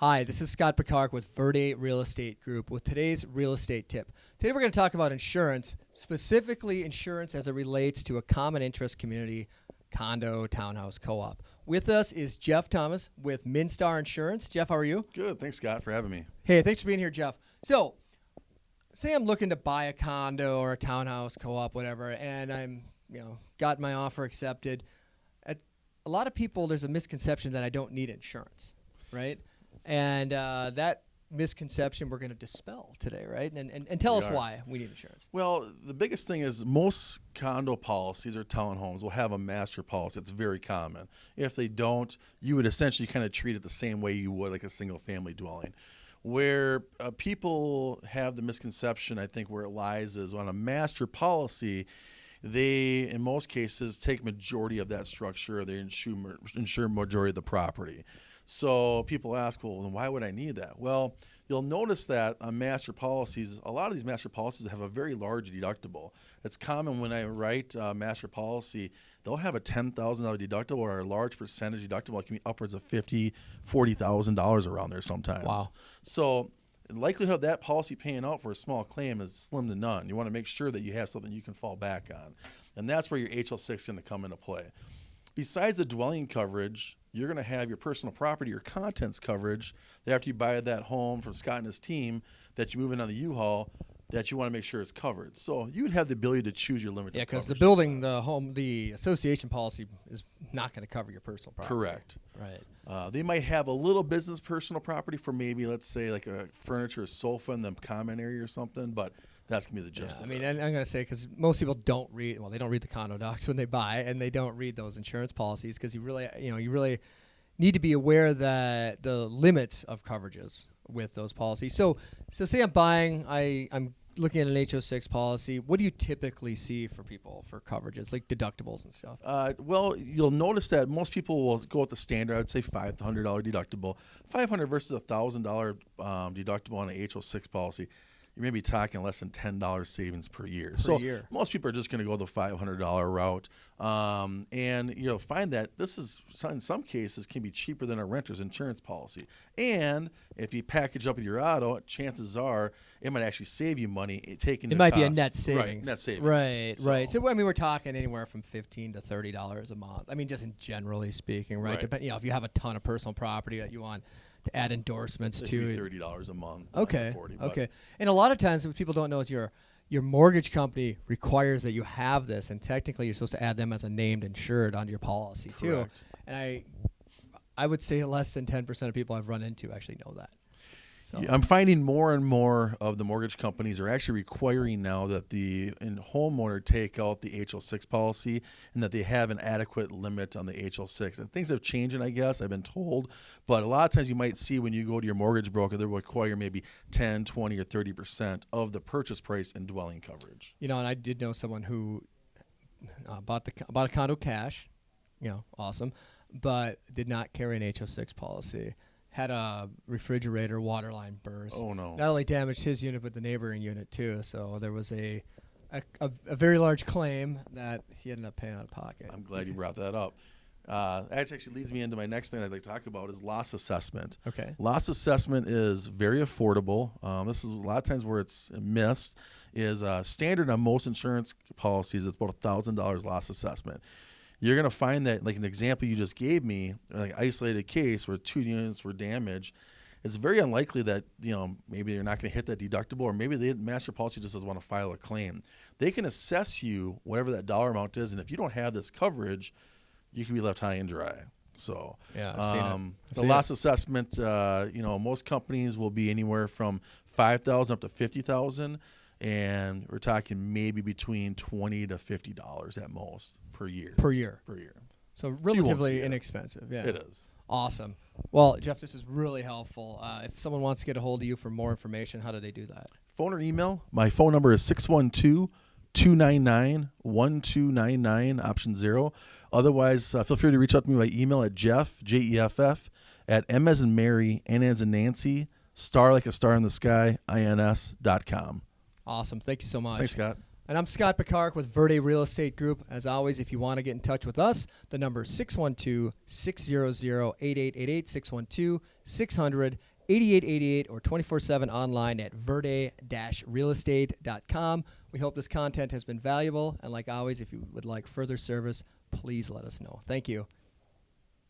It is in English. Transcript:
Hi, this is Scott Picard with Verde Real Estate Group with today's real estate tip. Today we're going to talk about insurance, specifically insurance as it relates to a common interest community condo, townhouse, co op. With us is Jeff Thomas with Minstar Insurance. Jeff, how are you? Good. Thanks, Scott, for having me. Hey, thanks for being here, Jeff. So, say I'm looking to buy a condo or a townhouse, co op, whatever, and I'm, you know, got my offer accepted. At a lot of people, there's a misconception that I don't need insurance, right? And uh, that misconception we're going to dispel today, right? And, and, and tell We us are. why we need insurance. Well, the biggest thing is most condo policies or townhomes will have a master policy. It's very common. If they don't, you would essentially kind of treat it the same way you would like a single family dwelling. Where uh, people have the misconception, I think, where it lies is on a master policy. They, in most cases, take majority of that structure. They insure insure majority of the property. So people ask, well, then why would I need that? Well, you'll notice that on master policies, a lot of these master policies have a very large deductible. It's common when I write uh, master policy, they'll have a $10,000 deductible or a large percentage deductible. It can be upwards of $50,000, $40,000 around there sometimes. Wow. So the likelihood of that policy paying out for a small claim is slim to none. You want to make sure that you have something you can fall back on. And that's where your HO6 is going to come into play. Besides the dwelling coverage, you're going to have your personal property or contents coverage that after you buy that home from Scott and his team that you move in on the U-Haul that you want to make sure is covered. So you would have the ability to choose your limit. Yeah, because the building, the home, the association policy is not going to cover your personal property. Correct. Right. Uh, they might have a little business personal property for maybe, let's say, like a furniture, a sofa in the common area or something, but that's going to be the gist Yeah, I mean, I'm going to say because most people don't read. Well, they don't read the condo docs when they buy, and they don't read those insurance policies because you really, you know, you really need to be aware that the limits of coverages with those policies. So, so say I'm buying, I I'm looking at an HO6 policy. What do you typically see for people for coverages like deductibles and stuff? Uh, well, you'll notice that most people will go with the standard. I'd say five hundred dollar deductible, five hundred versus a thousand dollar um, deductible on an HO six policy. You may be talking less than ten dollars savings per year. so year. most people are just going to go the five hundred dollar route, um, and you'll find that this is in some cases can be cheaper than a renter's insurance policy. And if you package up with your auto, chances are it might actually save you money eh, taking. It might be a net Right, net savings. Right, right. So I mean, we're talking anywhere from fifteen to thirty dollars a month. I mean, just in generally speaking, right? Right. Depend, you know, if you have a ton of personal property that you want add endorsements It'd to, it- thirty dollars a month. Okay. 40, but- okay. And a lot of times, what people don't know is your your mortgage company requires that you have this, and technically, you're supposed to add them as a named insured onto your policy too. And I, I would say less than ten percent of people I've run into actually know that. So I'm finding more and more of the mortgage companies are actually requiring now that the in homeowner take out the HO6 policy and that they have an adequate limit on the HO6. And things have changed, I guess, I've been told. But a lot of times you might see when you go to your mortgage broker, they'll require maybe 10, 20, or 30% of the purchase price in dwelling coverage. you know, and I did know someone who uh, bought the bought a condo cash, you know, awesome, but did not carry an HO6 policy. Had a refrigerator water line burst. Oh, no. Not only damaged his unit, but the neighboring unit too. So there was a a, a, a very large claim that he ended up paying out of pocket. I'm glad you brought that up. Uh, that actually leads me into my next thing I'd like to talk about is loss assessment. Okay. Loss assessment is very affordable. Um, this is a lot of times where it's missed. Is uh, standard on most insurance policies. It's about a thousand dollars loss assessment. You're gonna find that, like an example you just gave me, like isolated case where two units were damaged. It's very unlikely that you know maybe you're not going to hit that deductible, or maybe the master policy just doesn't want to file a claim. They can assess you whatever that dollar amount is, and if you don't have this coverage, you can be left high and dry. So Yeah, it. um, the loss assessment, uh, you know, most companies will be anywhere from five thousand up to fifty thousand, and we're talking maybe between twenty to fifty dollars at most per year. per year. per year, So relatively inexpensive. Yeah. it is. Awesome. Well, Jeff, this is really helpful. Uh, if someone wants to get a hold of you for more information, how do they do that? Phone or email. My phone number is 612 299 1299, option zero. Otherwise, uh, feel free to reach out to me by email at Jeff, J E F F, at M as in Mary, N as in Nancy, star like a star in the sky, INS dot com. Awesome. Thank you so much. Thanks, Scott. And I'm Scott Picard with Verde Real Estate Group. As always, if you want to get in touch with us, the number is 612 600 8888, 612 600 8888, or 24 7 online at verde realestate.com. We hope this content has been valuable. And like always, if you would like further service, please let us know. Thank you.